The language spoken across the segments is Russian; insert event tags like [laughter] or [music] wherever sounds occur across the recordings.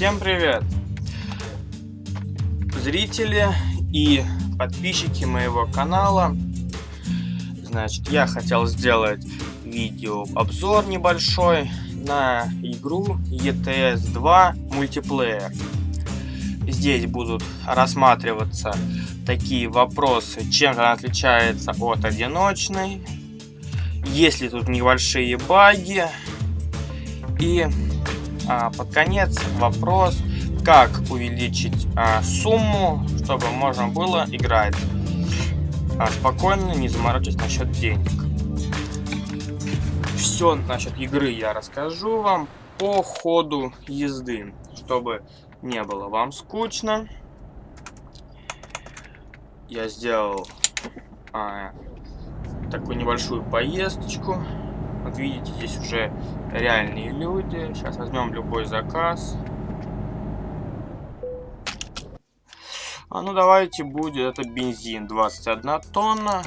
Всем привет! Зрители и подписчики моего канала. Значит, я хотел сделать видео обзор небольшой на игру ETS 2 мультиплеер. Здесь будут рассматриваться такие вопросы, чем она отличается от одиночной, есть ли тут небольшие баги и а, под конец вопрос, как увеличить а, сумму, чтобы можно было играть а, спокойно, не заморачиваясь насчет денег. Все насчет игры я расскажу вам по ходу езды, чтобы не было вам скучно. Я сделал а, такую небольшую поездочку. Вот видите, здесь уже реальные люди. Сейчас возьмем любой заказ. А ну давайте будет это бензин 21 тонна.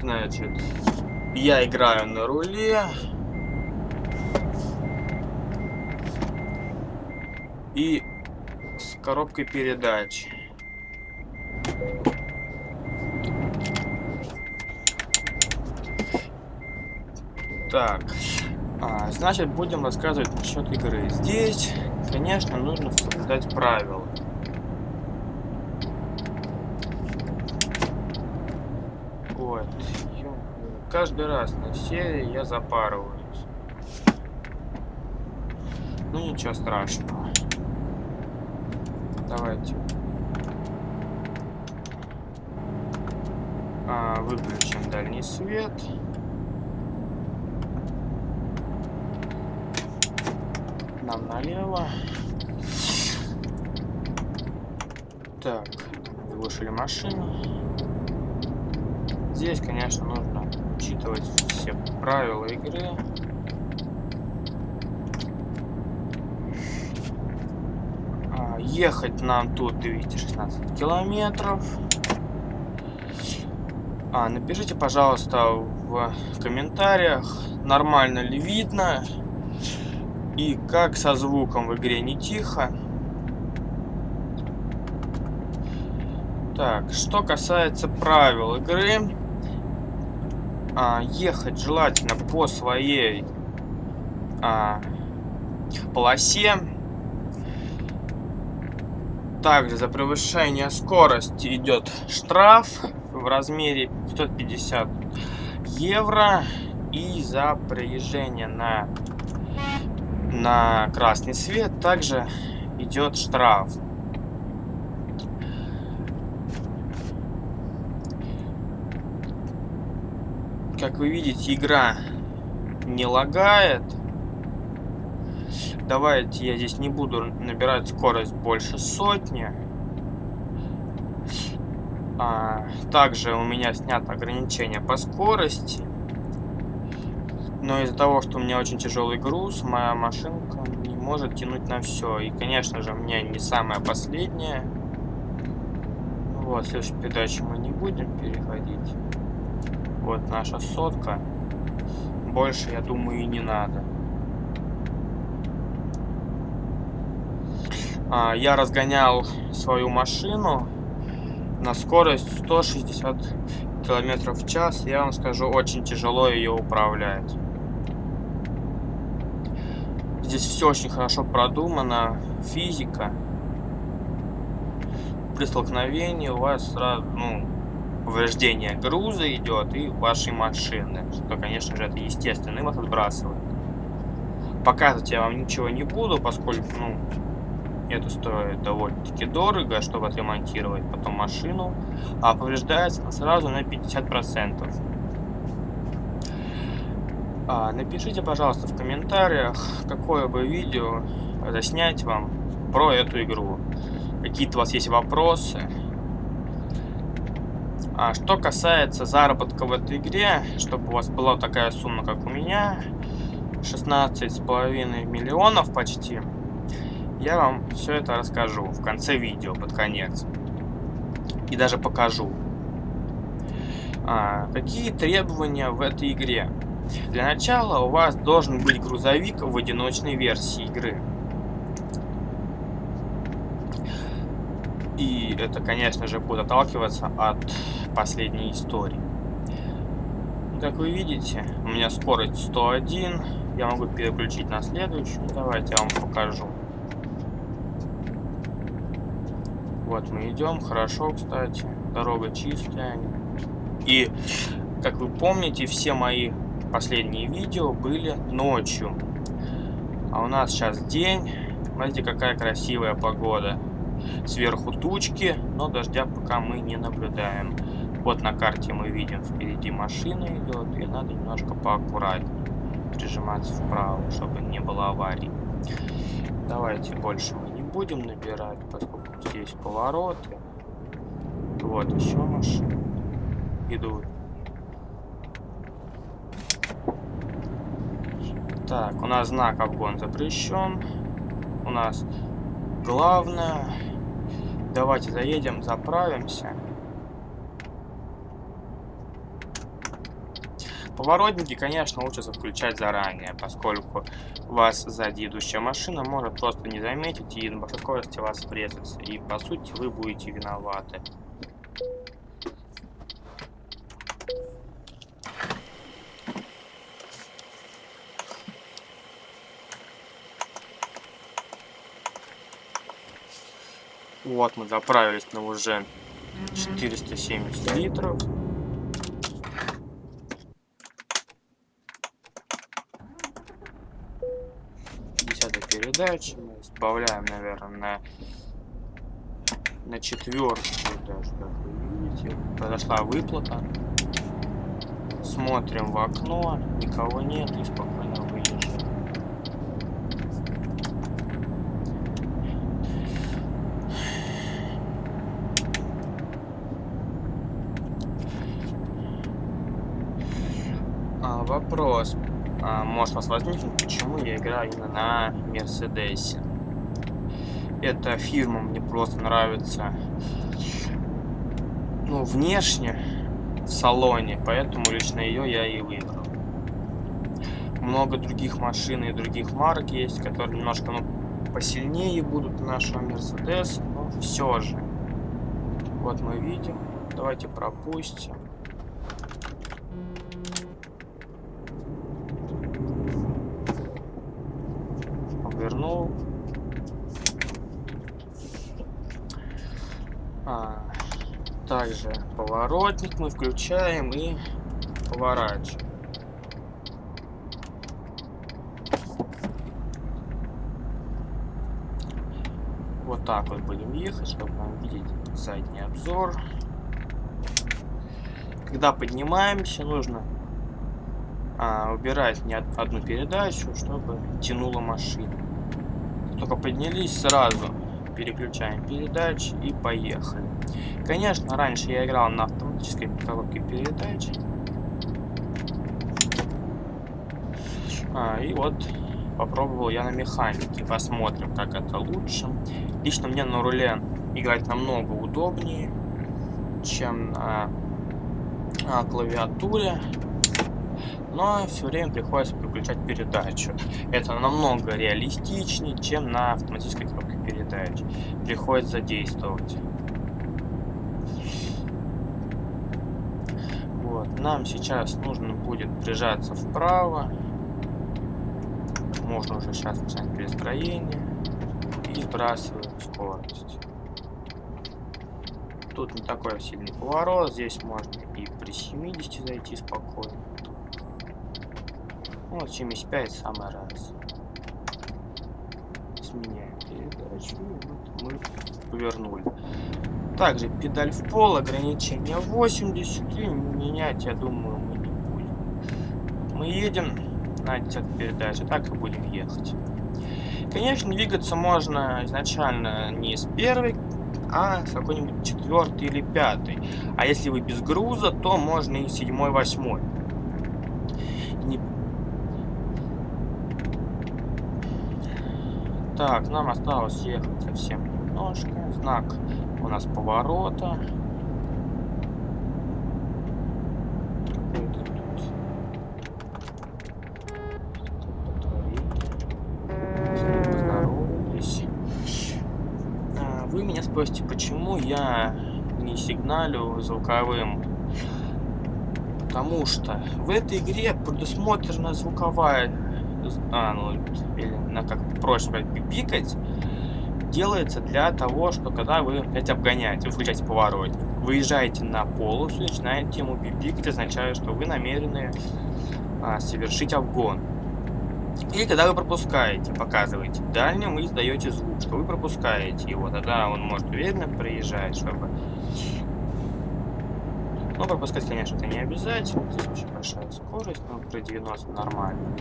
Значит, я играю на руле. И с коробкой передач. Так, а, значит, будем рассказывать насчет игры. Здесь, конечно, нужно соблюдать правила. Вот. Каждый раз на серии я запарываюсь. Ну, ничего страшного. Давайте. А, выключим дальний свет. Налево. Так, заглушили машину. Здесь, конечно, нужно учитывать все правила игры. А, ехать нам тут 216 километров. А, напишите, пожалуйста, в комментариях, нормально ли видно и как со звуком в игре не тихо. Так, что касается правил игры, а, ехать желательно по своей а, полосе. Также за превышение скорости идет штраф в размере 550 евро. И за приезжение на на красный свет также идет штраф. Как вы видите, игра не лагает. Давайте я здесь не буду набирать скорость больше сотни. А, также у меня снято ограничение по скорости. Но из-за того, что у меня очень тяжелый груз, моя машинка не может тянуть на все. И, конечно же, у меня не самая последняя. Ну вот, следующую передачу мы не будем переходить. Вот наша сотка. Больше, я думаю, и не надо. А, я разгонял свою машину на скорость 160 километров в час. Я вам скажу, очень тяжело ее управлять. Здесь все очень хорошо продумано. Физика. При столкновении у вас сразу, ну, повреждение груза идет и вашей машины. Что, конечно же, это естественно, и вас отбрасывает. Показывать я вам ничего не буду, поскольку, ну, это стоит довольно-таки дорого, чтобы отремонтировать потом машину. А повреждается сразу на 50%. А, напишите, пожалуйста, в комментариях, какое бы видео заснять вам про эту игру. Какие-то у вас есть вопросы. А что касается заработка в этой игре, чтобы у вас была такая сумма, как у меня, 16,5 миллионов почти, я вам все это расскажу в конце видео, под конец. И даже покажу. А, какие требования в этой игре? Для начала у вас должен быть грузовик в одиночной версии игры. И это, конечно же, будет отталкиваться от последней истории. Как вы видите, у меня скорость 101. Я могу переключить на следующую. Давайте я вам покажу. Вот мы идем. Хорошо, кстати. Дорога чистая. И, как вы помните, все мои последние видео были ночью. А у нас сейчас день. Смотрите, какая красивая погода. Сверху тучки, но дождя пока мы не наблюдаем. Вот на карте мы видим, впереди машина идет, и надо немножко поаккуратнее прижиматься вправо, чтобы не было аварий. Давайте больше мы не будем набирать, поскольку здесь повороты. Вот еще машины идут. Так, у нас знак обгон запрещен. У нас главное. Давайте заедем, заправимся. Поворотники, конечно, лучше включать заранее, поскольку вас сзади идущая машина может просто не заметить и на большой скорости вас врезаться. И, по сути, вы будете виноваты. Вот мы заправились на уже 470 литров. передачи. Мы сбавляем, наверное, на, на четвертую даже, как вы видите. Произошла выплата. Смотрим в окно, никого нет и спокойно выезжаем. А, вопрос а, может вас возникнуть, почему я играю именно на Мерседесе. Эта фирма мне просто нравится, ну, внешне, в салоне, поэтому лично ее я и выбрал. Много других машин и других марок есть, которые немножко, ну, посильнее будут нашего Мерседеса, но все же. Вот мы видим. Давайте пропустим. Вернул. А, также поворотник мы включаем и поворачиваем. Вот так вот будем ехать, чтобы нам видеть задний обзор. Когда поднимаемся, нужно а, убирать не одну передачу, чтобы тянула машина. Только поднялись сразу, переключаем передачи и поехали. Конечно, раньше я играл на автоматической коробке передач. А, и вот попробовал я на механике. Посмотрим, как это лучше. Лично мне на руле играть намного удобнее, чем на, на клавиатуре но все время приходится переключать передачу. Это намного реалистичнее, чем на автоматической коробке передач. Приходится задействовать. Вот. Нам сейчас нужно будет прижаться вправо. Можно уже сейчас начать перестроение. И сбрасываем скорость. Тут не такой сильный поворот. Здесь можно и при 70 зайти спокойно. Вот 75 самый раз. Сменяем передачу. Вот мы повернули. Также педаль в пол, ограничение 80. И менять, я думаю, мы не будем. Мы едем на 10 передаче, так и будем ехать. Конечно, двигаться можно изначально не с первой, а с какой-нибудь четвертой или пятой. А если вы без груза, то можно и седьмой, восьмой. Так, нам осталось ехать совсем немножко. Знак у нас поворота. А, вы меня спросите, почему я не сигналю звуковым? Потому что в этой игре предусмотрена звуковая... А, ну, сказать, пикать, делается для того, что когда вы опять обгоняете, вы включаете поворот, выезжаете на полосу, начинаете ему пипикать, означает, что вы намерены а, совершить обгон. И когда вы пропускаете, показываете дальним и издаете звук, что вы пропускаете его, тогда он может уверенно проезжать, чтобы... Но пропускать, конечно, это не обязательно, здесь очень большая скорость, но при 90 нормально.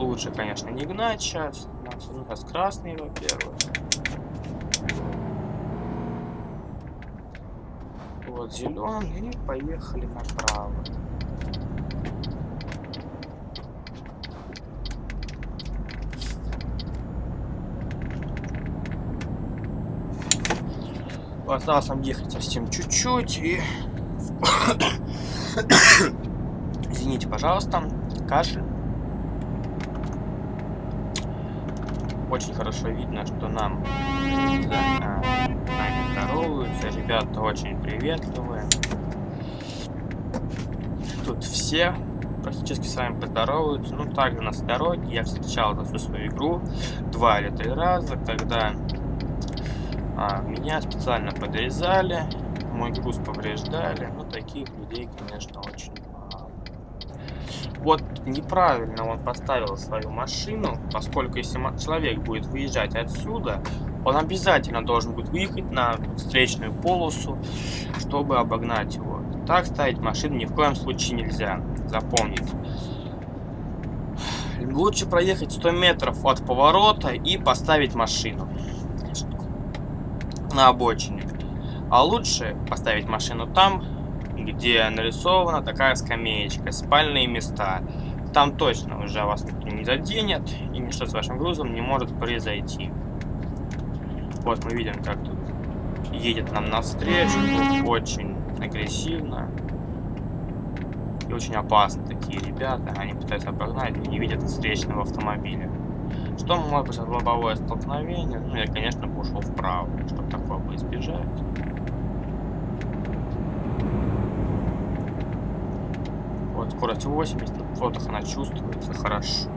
Лучше, конечно, не гнать сейчас, у нас красный, во-первых. Вот зеленый, и поехали направо. Осталось нам ехать совсем чуть-чуть и... [coughs] Извините, пожалуйста, кашель. Очень хорошо видно, что нам да, нами здороваются. Ребята очень приветливые. Тут все практически с вами поздороваются. Ну, также на дороге я встречал за всю свою игру два или три раза, когда а, меня специально подрезали, мой груз повреждали. Ну, таких людей, конечно, очень. Вот неправильно он поставил свою машину, поскольку если человек будет выезжать отсюда, он обязательно должен будет выехать на встречную полосу, чтобы обогнать его. Так ставить машину ни в коем случае нельзя. Запомните. Лучше проехать 100 метров от поворота и поставить машину на обочине. А лучше поставить машину там, где нарисована такая скамеечка, спальные места. Там точно уже вас никто не заденет, и ничто с вашим грузом не может произойти. Вот мы видим, как тут едет нам навстречу, очень агрессивно. И очень опасно такие ребята, они пытаются обогнать и не видят встречного автомобиля. Что может быть лобовое столкновение? Ну, я, конечно, бы ушел вправо, чтобы такого избежать. Скорость 80, на фотах она чувствуется хорошо.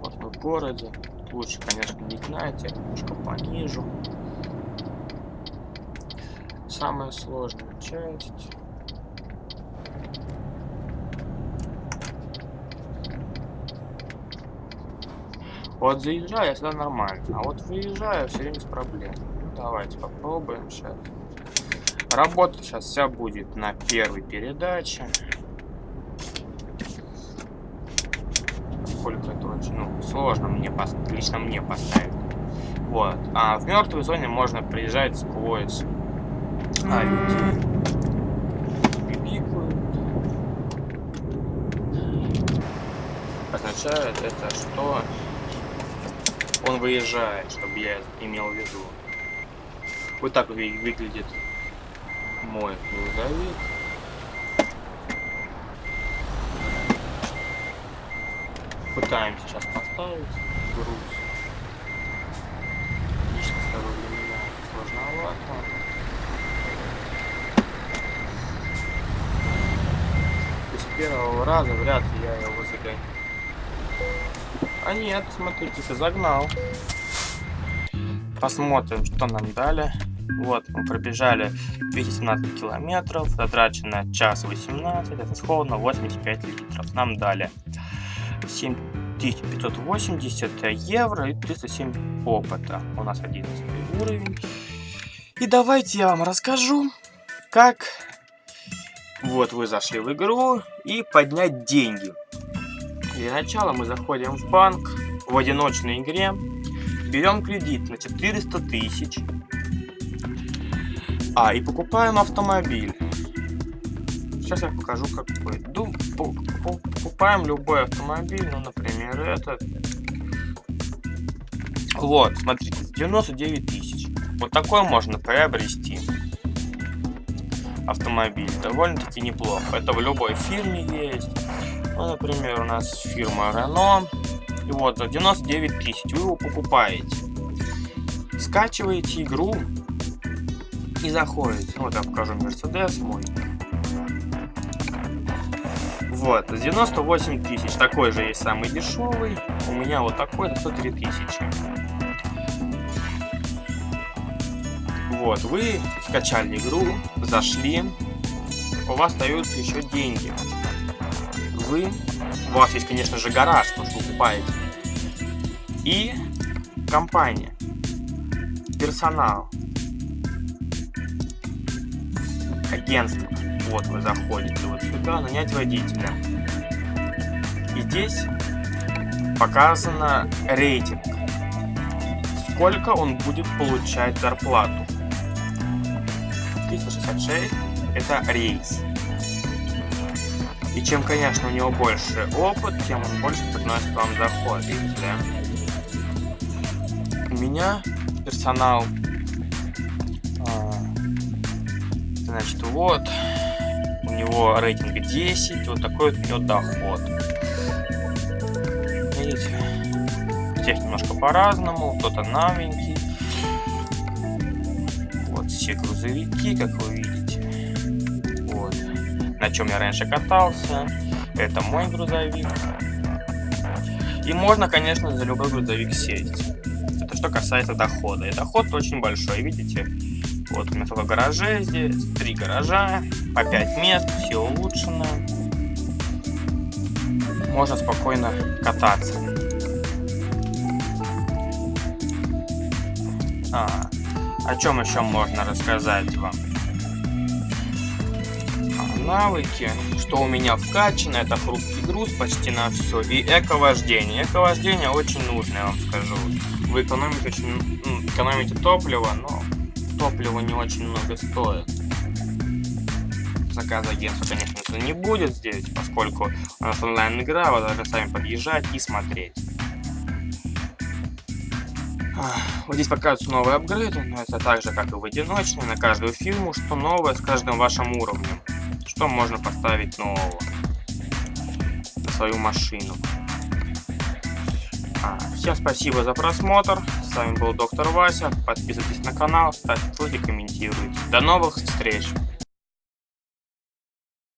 Вот мы в городе. Лучше, конечно, не гнать, немножко понижу. Самая сложная часть. Вот заезжаю, я всегда нормально. А вот выезжаю все время с проблемой. Ну, давайте попробуем сейчас. Работать сейчас вся будет на первой передаче. Сколько это очень ну, сложно мне лично мне поставить. Вот. А в мертвой зоне можно приезжать сквозь а, людей. Пикают. Означает это, что он выезжает, чтобы я имел в виду. Вот так выглядит мой грузовик. Пытаемся сейчас поставить груз. Лично второй для меня сложновато. с первого раза вряд ли я его загоню. А нет, смотрите, загнал. Посмотрим, что нам дали. Вот, мы пробежали 217 километров, затрачено час 18, это сходно 85 литров. Нам дали 7580 евро и 307 опыта. У нас 11 уровень. И давайте я вам расскажу, как вот вы зашли в игру и поднять деньги. Для начала мы заходим в банк в одиночной игре, берем кредит на 400 тысяч, а, и покупаем автомобиль. Сейчас я покажу какой. Дум, покупаем любой автомобиль, ну, например, этот. Вот, смотрите, 99 тысяч. Вот такой можно приобрести автомобиль. Довольно-таки неплохо. Это в любой фирме есть. Ну, например, у нас фирма Renault. И вот за 99 тысяч вы его покупаете. Скачиваете игру и заходите. Вот я покажу Мерседес мой. Вот, 98 тысяч. Такой же есть самый дешевый. У меня вот такой за 103 тысячи. Вот, вы скачали игру, зашли, у вас остаются еще деньги. Вы, у вас есть, конечно же, гараж, потому что покупаете. И компания, персонал, агентство. Вот вы заходите вот сюда, нанять водителя. И здесь показано рейтинг. Сколько он будет получать зарплату. 366 это рейс. И чем, конечно, у него больше опыт, тем он больше приносит вам доход. Видите? У меня персонал Значит, вот. У него рейтинг 10. Вот такой вот у него доход. Видите? Здесь немножко по-разному. Кто-то новенький. Вот все грузовики, как вы видите. Вот. На чем я раньше катался. Это мой грузовик. И можно, конечно, за любой грузовик сесть. Это что касается дохода. И доход очень большой, видите? Вот у меня только гаражей здесь, три гаража, по 5 мест, все улучшено. Можно спокойно кататься. А, о чем еще можно рассказать вам? А, навыки, что у меня вкачано, это хрупкий груз почти на все, и эко-вождение. Эко-вождение очень нужно, я вам скажу. Вы экономите, очень, экономите топливо, но топливо не очень много стоит. Заказ агентства, конечно, не будет здесь, поскольку у нас онлайн-игра, вы должны сами подъезжать и смотреть. Вот здесь показываются новые апгрейды, но это так же, как и в одиночной, на каждую фирму, что новое с каждым вашим уровнем. Что можно поставить нового на свою машину. А, всем спасибо за просмотр. С вами был доктор Вася. Подписывайтесь на канал, ставьте лайки, комментируйте. До новых встреч!